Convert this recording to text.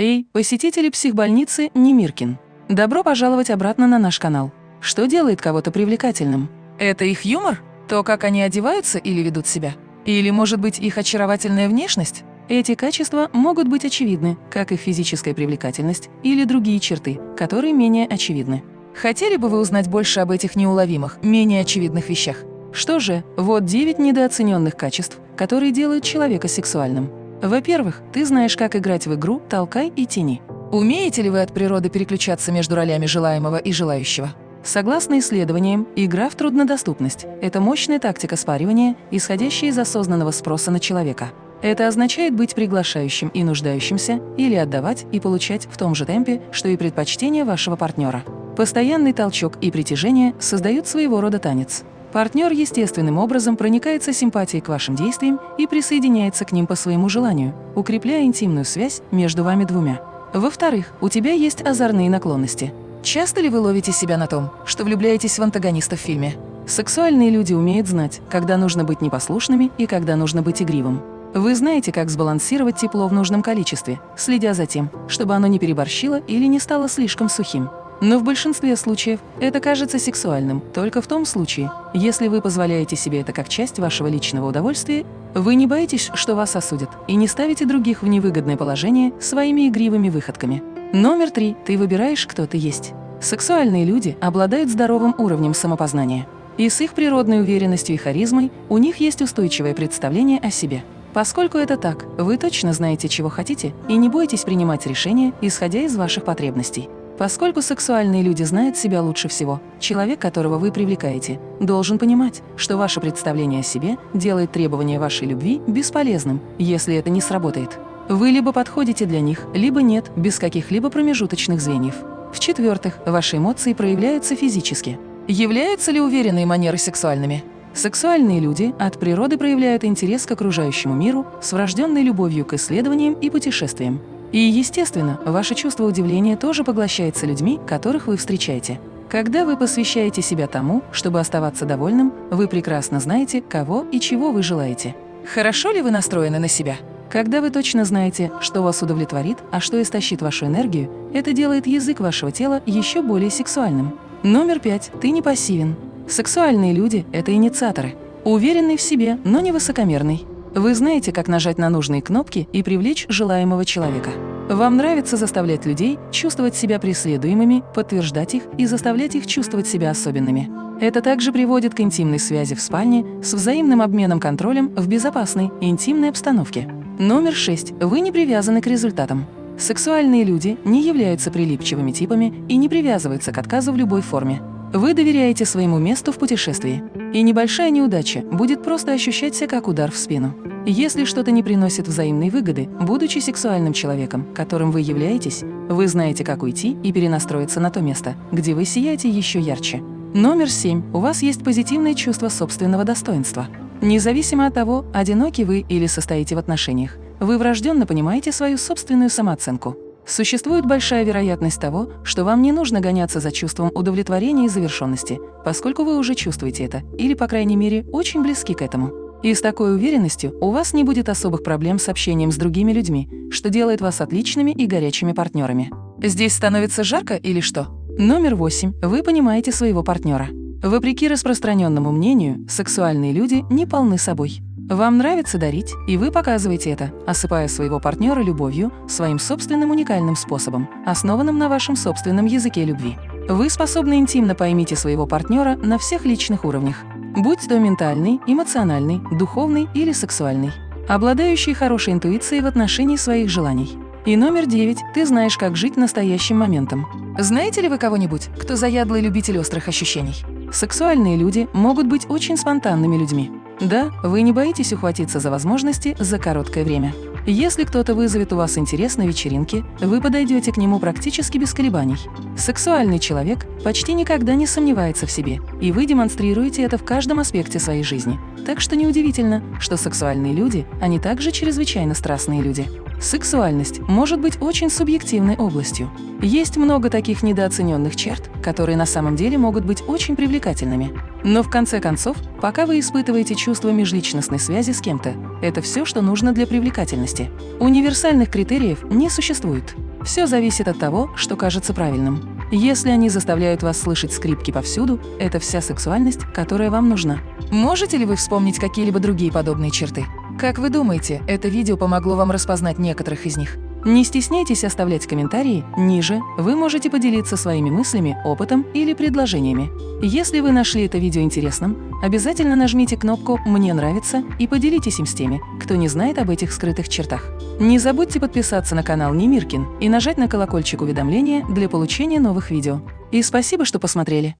Эй, посетители психбольницы Немиркин! Добро пожаловать обратно на наш канал. Что делает кого-то привлекательным? Это их юмор? То, как они одеваются или ведут себя? Или, может быть, их очаровательная внешность? Эти качества могут быть очевидны, как и физическая привлекательность или другие черты, которые менее очевидны. Хотели бы вы узнать больше об этих неуловимых, менее очевидных вещах? Что же, вот 9 недооцененных качеств, которые делают человека сексуальным. Во-первых, ты знаешь, как играть в игру «Толкай и тяни». Умеете ли вы от природы переключаться между ролями желаемого и желающего? Согласно исследованиям, игра в труднодоступность – это мощная тактика спаривания, исходящая из осознанного спроса на человека. Это означает быть приглашающим и нуждающимся или отдавать и получать в том же темпе, что и предпочтение вашего партнера. Постоянный толчок и притяжение создают своего рода танец. Партнер естественным образом проникается симпатией к вашим действиям и присоединяется к ним по своему желанию, укрепляя интимную связь между вами двумя. Во-вторых, у тебя есть озорные наклонности. Часто ли вы ловите себя на том, что влюбляетесь в антагониста в фильме? Сексуальные люди умеют знать, когда нужно быть непослушными и когда нужно быть игривым. Вы знаете, как сбалансировать тепло в нужном количестве, следя за тем, чтобы оно не переборщило или не стало слишком сухим. Но в большинстве случаев это кажется сексуальным только в том случае, если вы позволяете себе это как часть вашего личного удовольствия, вы не боитесь, что вас осудят, и не ставите других в невыгодное положение своими игривыми выходками. Номер три. Ты выбираешь, кто ты есть. Сексуальные люди обладают здоровым уровнем самопознания. И с их природной уверенностью и харизмой у них есть устойчивое представление о себе. Поскольку это так, вы точно знаете, чего хотите, и не боитесь принимать решения, исходя из ваших потребностей. Поскольку сексуальные люди знают себя лучше всего, человек, которого вы привлекаете, должен понимать, что ваше представление о себе делает требование вашей любви бесполезным, если это не сработает. Вы либо подходите для них, либо нет, без каких-либо промежуточных звеньев. В-четвертых, ваши эмоции проявляются физически. Являются ли уверенные манеры сексуальными? Сексуальные люди от природы проявляют интерес к окружающему миру с врожденной любовью к исследованиям и путешествиям. И, естественно, ваше чувство удивления тоже поглощается людьми, которых вы встречаете. Когда вы посвящаете себя тому, чтобы оставаться довольным, вы прекрасно знаете, кого и чего вы желаете. Хорошо ли вы настроены на себя? Когда вы точно знаете, что вас удовлетворит, а что истощит вашу энергию, это делает язык вашего тела еще более сексуальным. Номер пять. Ты не пассивен. Сексуальные люди – это инициаторы. Уверенный в себе, но не высокомерный. Вы знаете, как нажать на нужные кнопки и привлечь желаемого человека. Вам нравится заставлять людей чувствовать себя преследуемыми, подтверждать их и заставлять их чувствовать себя особенными. Это также приводит к интимной связи в спальне с взаимным обменом контролем в безопасной, интимной обстановке. Номер 6. Вы не привязаны к результатам. Сексуальные люди не являются прилипчивыми типами и не привязываются к отказу в любой форме. Вы доверяете своему месту в путешествии, и небольшая неудача будет просто ощущаться как удар в спину. Если что-то не приносит взаимной выгоды, будучи сексуальным человеком, которым вы являетесь, вы знаете, как уйти и перенастроиться на то место, где вы сияете еще ярче. Номер семь. У вас есть позитивное чувство собственного достоинства. Независимо от того, одиноки вы или состоите в отношениях, вы врожденно понимаете свою собственную самооценку. Существует большая вероятность того, что вам не нужно гоняться за чувством удовлетворения и завершенности, поскольку вы уже чувствуете это, или, по крайней мере, очень близки к этому. И с такой уверенностью у вас не будет особых проблем с общением с другими людьми, что делает вас отличными и горячими партнерами. Здесь становится жарко или что? Номер восемь. Вы понимаете своего партнера. Вопреки распространенному мнению, сексуальные люди не полны собой. Вам нравится дарить, и вы показываете это, осыпая своего партнера любовью своим собственным уникальным способом, основанным на вашем собственном языке любви. Вы способны интимно поймите своего партнера на всех личных уровнях, будь то ментальный, эмоциональный, духовный или сексуальный, обладающий хорошей интуицией в отношении своих желаний. И номер девять – ты знаешь, как жить настоящим моментом. Знаете ли вы кого-нибудь, кто заядлый любитель острых ощущений? Сексуальные люди могут быть очень спонтанными людьми. Да, вы не боитесь ухватиться за возможности за короткое время. Если кто-то вызовет у вас интерес на вечеринке, вы подойдете к нему практически без колебаний. Сексуальный человек почти никогда не сомневается в себе, и вы демонстрируете это в каждом аспекте своей жизни. Так что неудивительно, что сексуальные люди, они также чрезвычайно страстные люди. Сексуальность может быть очень субъективной областью. Есть много таких недооцененных черт, которые на самом деле могут быть очень привлекательными. Но в конце концов, пока вы испытываете чувство межличностной связи с кем-то, это все, что нужно для привлекательности. Универсальных критериев не существует. Все зависит от того, что кажется правильным. Если они заставляют вас слышать скрипки повсюду, это вся сексуальность, которая вам нужна. Можете ли вы вспомнить какие-либо другие подобные черты? Как вы думаете, это видео помогло вам распознать некоторых из них? Не стесняйтесь оставлять комментарии, ниже вы можете поделиться своими мыслями, опытом или предложениями. Если вы нашли это видео интересным, обязательно нажмите кнопку «Мне нравится» и поделитесь им с теми, кто не знает об этих скрытых чертах. Не забудьте подписаться на канал Немиркин и нажать на колокольчик уведомления для получения новых видео. И спасибо, что посмотрели!